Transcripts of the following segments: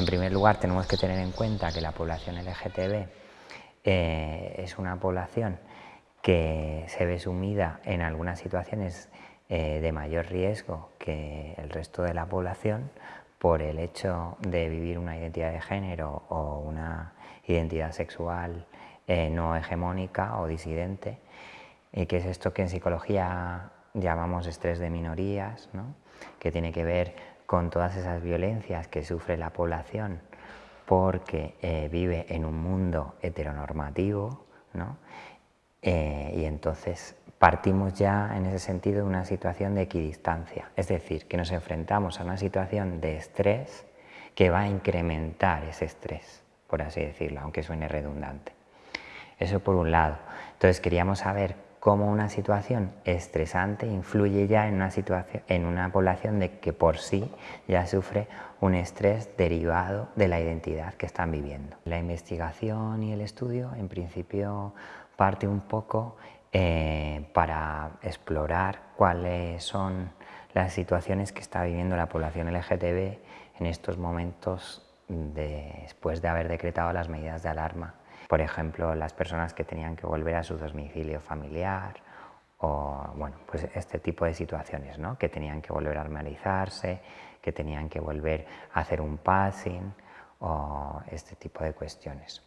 En primer lugar, tenemos que tener en cuenta que la población LGTB eh, es una población que se ve sumida en algunas situaciones eh, de mayor riesgo que el resto de la población por el hecho de vivir una identidad de género o una identidad sexual eh, no hegemónica o disidente, y que es esto que en psicología llamamos estrés de minorías, que tiene que ver con todas esas violencias que sufre la población porque eh, vive en un mundo heteronormativo, eh, y entonces partimos ya en ese sentido de una situación de equidistancia, es decir, que nos enfrentamos a una situación de estrés que va a incrementar ese estrés, por así decirlo, aunque suene redundante. Eso por un lado. Entonces queríamos saber cómo una situación estresante influye ya en una, situación, en una población de que por sí ya sufre un estrés derivado de la identidad que están viviendo. La investigación y el estudio en principio parte un poco eh, para explorar cuáles son las situaciones que está viviendo la población LGTB en estos momentos después de haber decretado las medidas de alarma por ejemplo, las personas que tenían que volver a su domicilio familiar o bueno, pues este tipo de situaciones, ¿no? que tenían que volver a normalizarse, que tenían que volver a hacer un passing o este tipo de cuestiones.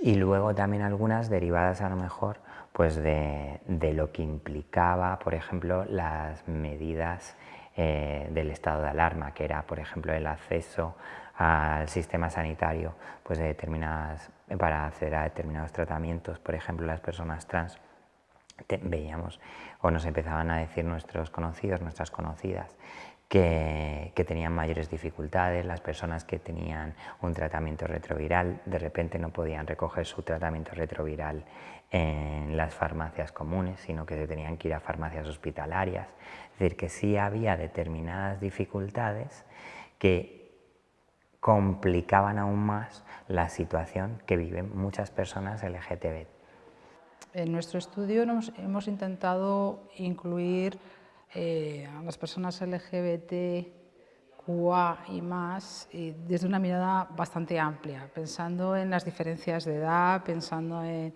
Y luego también algunas derivadas a lo mejor pues de, lo que implicaba, por ejemplo, las medidas eh, del estado de alarma, que era, por ejemplo, el acceso al sistema sanitario pues de determinadas, para acceder a determinados tratamientos, por ejemplo las personas trans, veíamos o nos empezaban a decir nuestros conocidos, nuestras conocidas, que, que, tenían mayores dificultades, las personas que tenían un tratamiento retroviral de repente no podían recoger su tratamiento retroviral en las farmacias comunes, sino que se tenían que ir a farmacias hospitalarias. Es decir, que sí había determinadas dificultades que complicaban aún más la situación que viven muchas personas LGTB. En nuestro estudio hemos, intentado incluir eh, a las personas LGBT, QA y más desde una mirada bastante amplia, pensando en las diferencias de edad, pensando en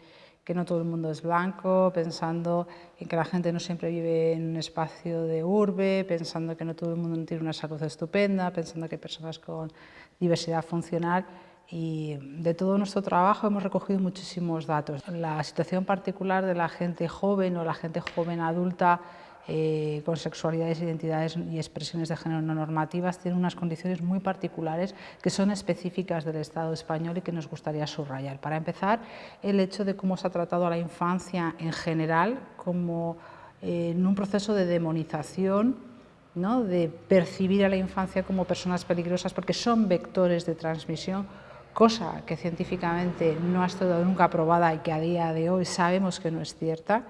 que no todo el mundo es blanco, pensando en que la gente no siempre vive en un espacio de urbe, pensando que no todo el mundo tiene una salud estupenda, pensando que hay personas con diversidad funcional y de todo nuestro trabajo hemos recogido muchísimos datos. La situación particular de la gente joven o la gente joven adulta eh, con sexualidades, identidades y expresiones de género no normativas tienen unas condiciones muy particulares que son específicas del Estado español y que nos gustaría subrayar. Para empezar, el hecho de cómo se ha tratado a la infancia en general como eh, en un proceso de demonización ¿no? de percibir a la infancia como personas peligrosas porque son vectores de transmisión, cosa que científicamente no ha estado nunca probada y que a día de hoy sabemos que no es cierta.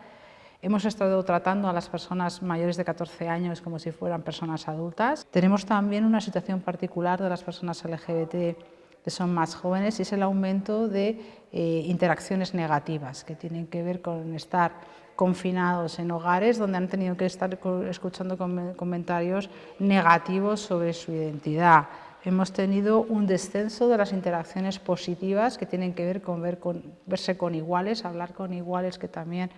Hemos estado tratando a las personas mayores de 14 años como si fueran personas adultas. Tenemos también una situación particular de las personas LGBT que son más jóvenes y es el aumento de eh, interacciones negativas que tienen que ver con estar confinados en hogares donde han tenido que estar escuchando comentarios negativos sobre su identidad. Hemos tenido un descenso de las interacciones positivas que tienen que ver con, ver con verse con iguales, hablar con iguales que también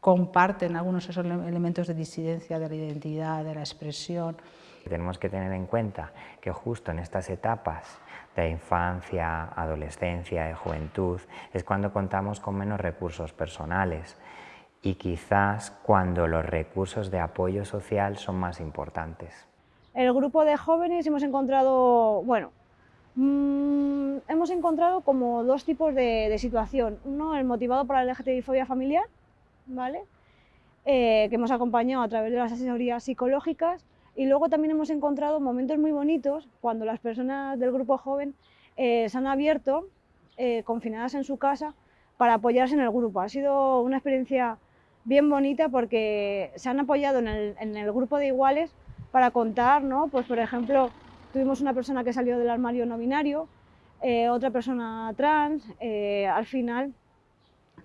comparten algunos de esos elementos de disidencia de la identidad, de la expresión. Tenemos que tener en cuenta que justo en estas etapas de infancia, adolescencia y juventud es cuando contamos con menos recursos personales y quizás cuando los recursos de apoyo social son más importantes. El grupo de jóvenes hemos encontrado, bueno, mmm, hemos encontrado como dos tipos de, de situación. Uno, el motivado por la LGTBI-fobia familiar, ¿vale? Eh, que hemos acompañado a través de las asesorías psicológicas y luego también hemos encontrado momentos muy bonitos cuando las personas del grupo joven eh, se han abierto eh, confinadas en su casa para apoyarse en el grupo. Ha sido una experiencia bien bonita porque se han apoyado en el, en el grupo de iguales para contar, ¿no? pues por ejemplo, tuvimos una persona que salió del armario no binario, otra persona trans, al final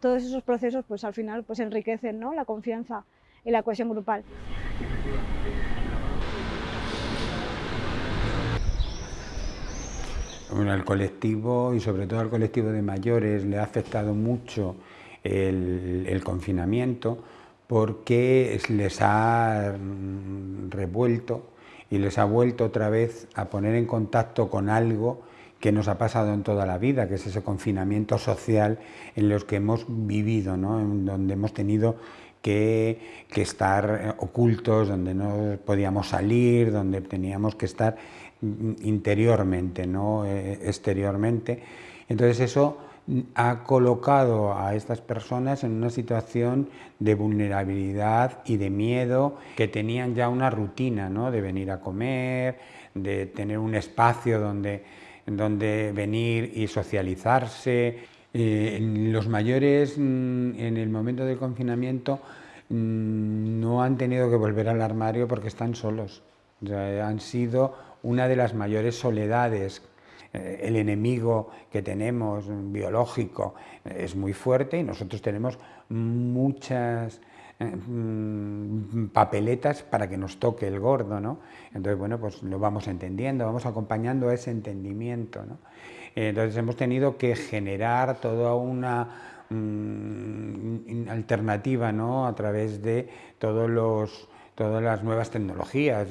todos esos procesos pues al final pues enriquecen ¿no? la confianza y la cohesión grupal. Bueno, el colectivo y sobre todo al colectivo de mayores le ha afectado mucho el, confinamiento porque les ha mm, revuelto y les ha vuelto otra vez a poner en contacto con algo que nos ha pasado en toda la vida, que es ese confinamiento social en los que hemos vivido, ¿no? en donde hemos tenido que, que, estar ocultos, donde no podíamos salir, donde teníamos que estar interiormente, no eh, exteriormente. Entonces eso ha colocado a estas personas en una situación de vulnerabilidad y de miedo que tenían ya una rutina ¿no? de venir a comer, de tener un espacio donde, donde venir y socializarse. Eh, los mayores mm, en el momento del confinamiento mm, no han tenido que volver al armario porque están solos. han sido una de las mayores soledades eh, el enemigo que tenemos biológico es muy fuerte y nosotros tenemos muchas papeletas para que nos toque el gordo, ¿no? Entonces, bueno, pues lo vamos entendiendo, vamos acompañando a ese entendimiento, ¿no? Entonces hemos tenido que generar toda una mm, alternativa, ¿no? A través de todos los todas las nuevas tecnologías.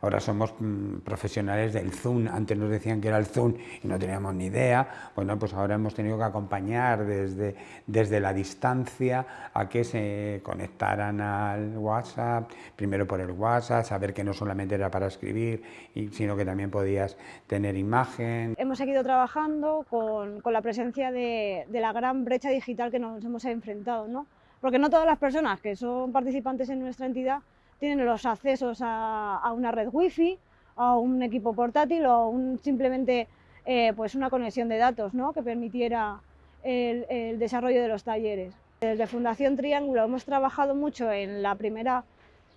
ahora somos mm, profesionales del Zoom, antes nos decían que era el Zoom y no teníamos ni idea. Bueno, pues ahora hemos tenido que acompañar desde, desde la distancia a que se conectaran al WhatsApp, primero por el WhatsApp, saber que no solamente era para escribir, sino que también podías tener imagen. Hemos seguido trabajando con, con la presencia de, de la gran brecha digital que nos hemos enfrentado, ¿no? porque no todas las personas que son participantes en nuestra entidad tienen los accesos a, una red wifi, a un equipo portátil o un, simplemente eh, pues una conexión de datos ¿no? que permitiera el, desarrollo de los talleres. Desde Fundación Triángulo hemos trabajado mucho en la primera,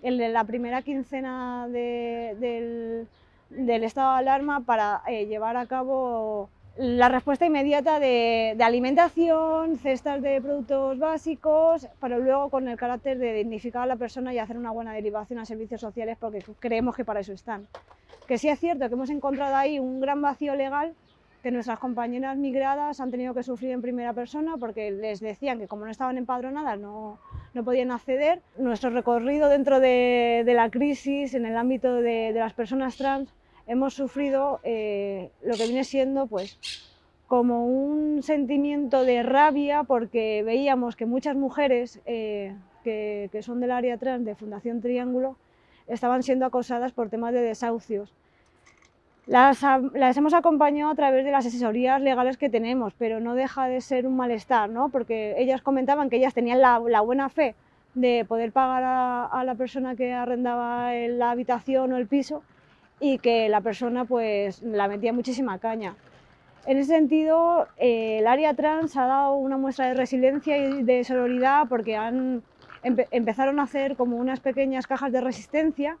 en la primera quincena del, estado de alarma para eh, llevar a cabo la respuesta inmediata de, alimentación, cestas de productos básicos, pero luego con el carácter de dignificar a la persona y hacer una buena derivación a servicios sociales porque creemos que para eso están. Que sí es cierto que hemos encontrado ahí un gran vacío legal que nuestras compañeras migradas han tenido que sufrir en primera persona porque les decían que como no estaban empadronadas no, no podían acceder. Nuestro recorrido dentro de, la crisis en el ámbito de las personas trans hemos sufrido eh, lo que viene siendo pues como un sentimiento de rabia porque veíamos que muchas mujeres eh, que, son del área trans de Fundación Triángulo estaban siendo acosadas por temas de desahucios. Las, hemos acompañado a través de las asesorías legales que tenemos, pero no deja de ser un malestar, ¿no? porque ellas comentaban que ellas tenían la, buena fe de poder pagar a la persona que arrendaba la habitación o el piso, y que la persona pues la metía muchísima caña. En ese sentido, eh, el área trans ha dado una muestra de resiliencia y de sororidad porque han, empezaron a hacer como unas pequeñas cajas de resistencia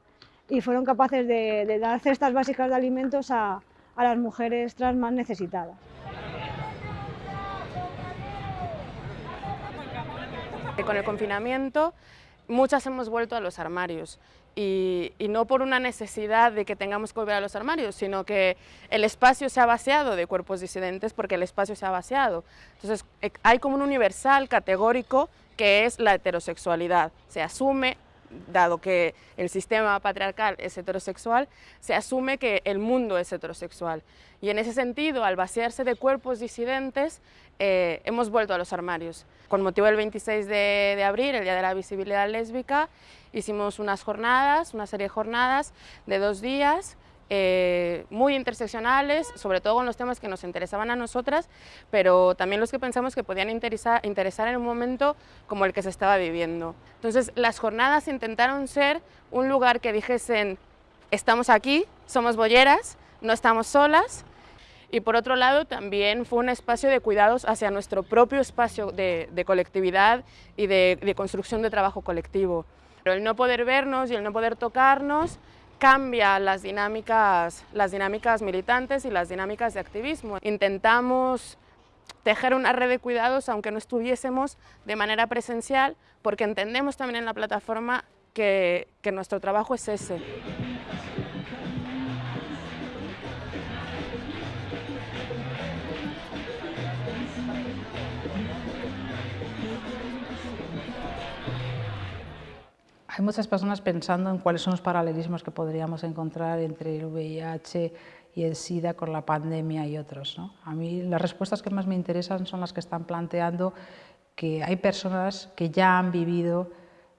y fueron capaces de, dar cestas básicas de alimentos a, a las mujeres trans más necesitadas. Con el confinamiento muchas hemos vuelto a los armarios y, no por una necesidad de que tengamos que volver a los armarios, sino que el espacio se ha vaciado de cuerpos disidentes porque el espacio se ha vaciado. Entonces eh, hay como un universal categórico que es la heterosexualidad. Se asume, dado que el sistema patriarcal es heterosexual, se asume que el mundo es heterosexual. Y en ese sentido, al vaciarse de cuerpos disidentes, eh, hemos vuelto a los armarios. Con motivo del 26 de, abril, el Día de la Visibilidad Lésbica, hicimos unas jornadas, una serie de jornadas de dos días, eh, muy interseccionales, sobre todo con los temas que nos interesaban a nosotras, pero también los que pensamos que podían interesar, interesar en un momento como el que se estaba viviendo. Entonces, las jornadas intentaron ser un lugar que dijesen, estamos aquí, somos bolleras, no estamos solas, y por otro lado también fue un espacio de cuidados hacia nuestro propio espacio de, colectividad y de, construcción de trabajo colectivo. Pero el no poder vernos y el no poder tocarnos cambia las dinámicas, las dinámicas militantes y las dinámicas de activismo. Intentamos tejer una red de cuidados aunque no estuviésemos de manera presencial porque entendemos también en la plataforma que, que nuestro trabajo es ese. Muchas personas pensando en cuáles son los paralelismos que podríamos encontrar entre el VIH y el SIDA con la pandemia y otros. A mí las respuestas que más me interesan son las que están planteando que hay personas que ya han vivido,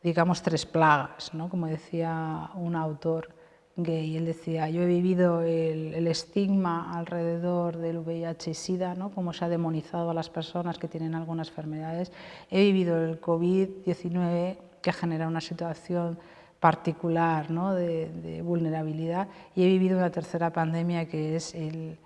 digamos, tres plagas, ¿no? como decía un autor gay, él decía, yo he vivido el, estigma alrededor del VIH y SIDA, ¿no? como se ha demonizado a las personas que tienen algunas enfermedades, he vivido el COVID-19 que genera una situación particular de, vulnerabilidad. Y he vivido una tercera pandemia que es el,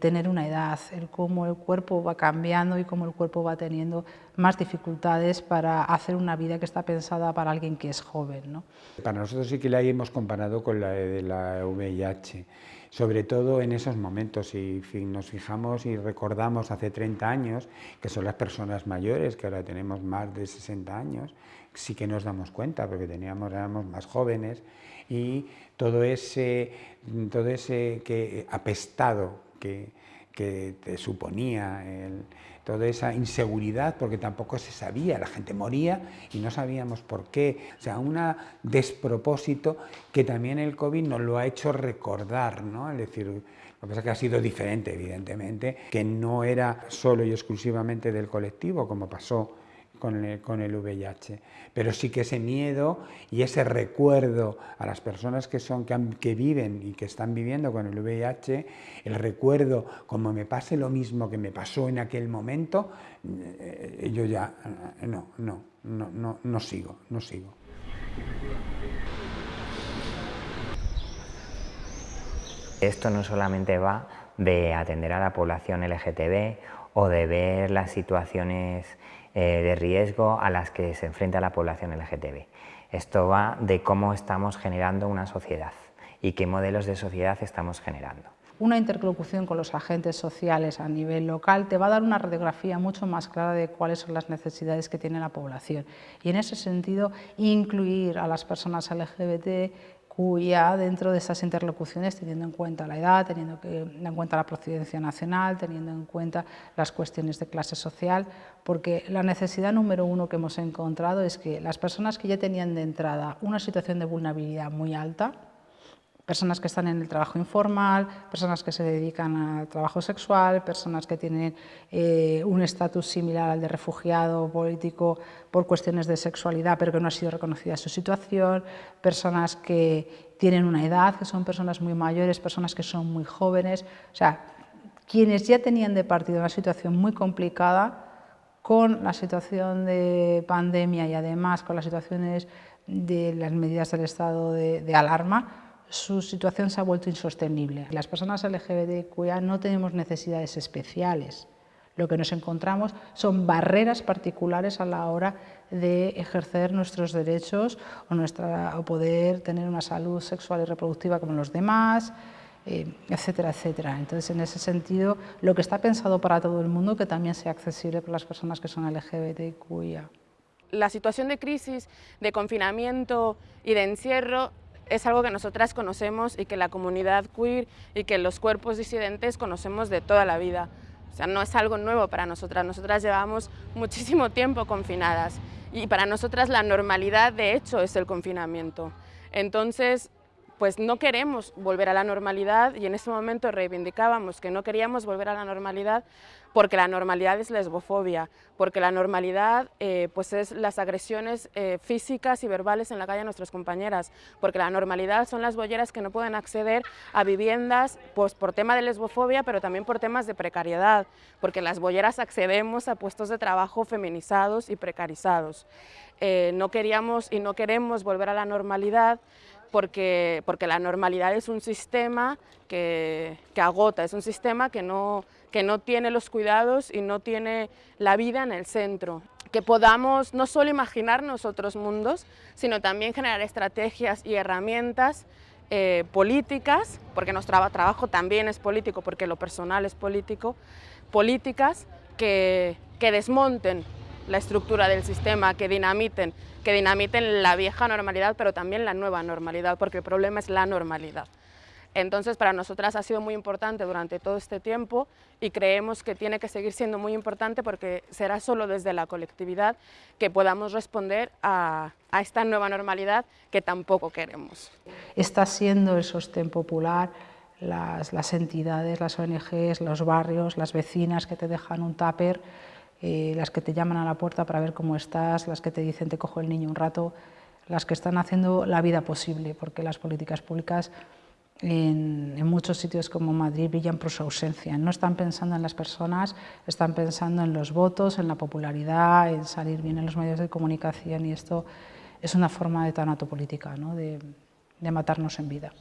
tener una edad, el cómo el cuerpo va cambiando y cómo el cuerpo va teniendo más dificultades para hacer una vida que está pensada para alguien que es joven. Para nosotros sí que la hemos comparado con la de la VIH, sobre todo en esos momentos, si nos fijamos y recordamos hace 30 años, que son las personas mayores, que ahora tenemos más de 60 años, sí que nos damos cuenta, porque teníamos, éramos más jóvenes, y todo ese, todo ese que, apestado que, que te suponía, toda esa inseguridad, porque tampoco se sabía, la gente moría y no sabíamos por qué. O sea, un despropósito que también el COVID nos lo ha hecho recordar, ¿no? Es decir, lo que pasa es que ha sido diferente, evidentemente, que no era solo y exclusivamente del colectivo, como pasó con el, con el, VIH, pero sí que ese miedo y ese recuerdo a las personas que, son, que, viven y que están viviendo con el VIH, el recuerdo como me pase lo mismo que me pasó en aquel momento, eh, yo ya eh, no, no, no, no, no sigo, no sigo. Esto no solamente va de atender a la población LGTB o de ver las situaciones eh, de riesgo a las que se enfrenta la población LGTB. Esto va de cómo estamos generando una sociedad y qué modelos de sociedad estamos generando. Una interlocución con los agentes sociales a nivel local te va a dar una radiografía mucho más clara de cuáles son las necesidades que tiene la población. Y en ese sentido, incluir a las personas LGBT cuya dentro de esas interlocuciones, teniendo en cuenta la edad, teniendo en cuenta la procedencia nacional, teniendo en cuenta las cuestiones de clase social, porque la necesidad número uno que hemos encontrado es que las personas que ya tenían de entrada una situación de vulnerabilidad muy alta, personas que están en el trabajo informal, personas que se dedican al trabajo sexual, personas que tienen eh, un estatus similar al de refugiado político por cuestiones de sexualidad pero que no ha sido reconocida su situación, personas que tienen una edad, que son personas muy mayores, personas que son muy jóvenes, o sea, quienes ya tenían de partido una situación muy complicada con la situación de pandemia y además con las situaciones de las medidas del estado de alarma, su situación se ha vuelto insostenible. Las personas LGBTQIA no tenemos necesidades especiales. Lo que nos encontramos son barreras particulares a la hora de ejercer nuestros derechos o, nuestra, o poder tener una salud sexual y reproductiva como los demás, eh, etcétera, etcétera. Entonces, en ese sentido, lo que está pensado para todo el mundo que también sea accesible para las personas que son LGBTQIA. La situación de crisis, de confinamiento y de encierro es algo que nosotras conocemos y que la comunidad queer y que los cuerpos disidentes conocemos de toda la vida. O sea, no es algo nuevo para nosotras, nosotras llevamos muchísimo tiempo confinadas y para nosotras la normalidad de hecho es el confinamiento. Entonces, pues no queremos volver a la normalidad y en ese momento reivindicábamos que no queríamos volver a la normalidad porque la normalidad es lesbofobia, porque la normalidad eh, pues es las agresiones eh, físicas y verbales en la calle a nuestras compañeras, porque la normalidad son las bolleras que no pueden acceder a viviendas pues, por tema de lesbofobia, pero también por temas de precariedad, porque las bolleras accedemos a puestos de trabajo feminizados y precarizados. Eh, no queríamos y no queremos volver a la normalidad porque, porque la normalidad es un sistema que, que agota, es un sistema que no, que no tiene los cuidados y no tiene la vida en el centro. Que podamos no solo imaginarnos otros mundos, sino también generar estrategias y herramientas eh, políticas, porque nuestro trabajo también es político, porque lo personal es político, políticas que, que desmonten la estructura del sistema, que dinamiten, que dinamiten la vieja normalidad, pero también la nueva normalidad, porque el problema es la normalidad. Entonces, para nosotras ha sido muy importante durante todo este tiempo y creemos que tiene que seguir siendo muy importante porque será solo desde la colectividad que podamos responder a, esta nueva normalidad que tampoco queremos. Está siendo el sostén popular las, entidades, las ONGs, los barrios, las vecinas que te dejan un tupper, eh, las que te llaman a la puerta para ver cómo estás, las que te dicen te cojo el niño un rato, las que están haciendo la vida posible, porque las políticas públicas en, muchos sitios como Madrid brillan por su ausencia. No están pensando en las personas, están pensando en los votos, en la popularidad, en salir bien en los medios de comunicación y esto es una forma de tanatopolítica, ¿no? de matarnos en vida.